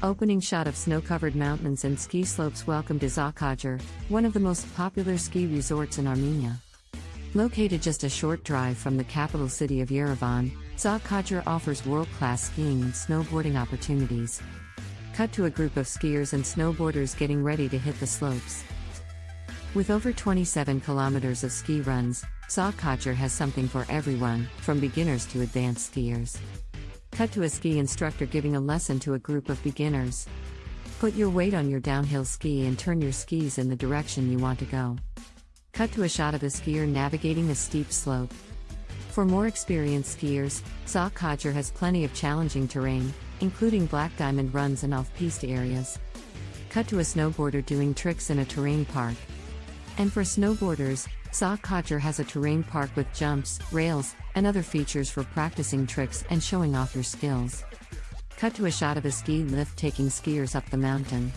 Opening shot of snow covered mountains and ski slopes welcome to Tsaghkadzor, one of the most popular ski resorts in Armenia. Located just a short drive from the capital city of Yerevan, Tsaghkadzor offers world class skiing and snowboarding opportunities. Cut to a group of skiers and snowboarders getting ready to hit the slopes. With over 27 kilometers of ski runs, Tsaghkadzor has something for everyone, from beginners to advanced skiers. Cut to a ski instructor giving a lesson to a group of beginners. Put your weight on your downhill ski and turn your skis in the direction you want to go. Cut to a shot of a skier navigating a steep slope. For more experienced skiers, Tsaghkadzor has plenty of challenging terrain, including black diamond runs and off piste areas. Cut to a snowboarder doing tricks in a terrain park. And for snowboarders, Tsaghkadzor has a terrain park with jumps, rails, and other features for practicing tricks and showing off your skills. Cut to a shot of a ski lift taking skiers up the mountain.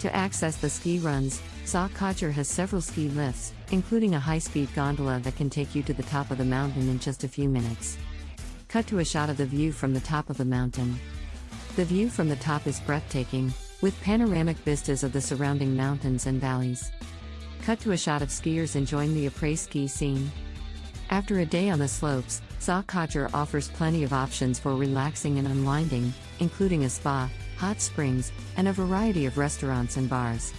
To access the ski runs, Tsaghkadzor has several ski lifts, including a high speed gondola that can take you to the top of the mountain in just a few minutes. Cut to a shot of the view from the top of the mountain. The view from the top is breathtaking, with panoramic vistas of the surrounding mountains and valleys. Cut to a shot of skiers enjoying the après ski scene. After a day on the slopes, Tsaghkadzor offers plenty of options for relaxing and unwinding, including a spa, hot springs, and a variety of restaurants and bars.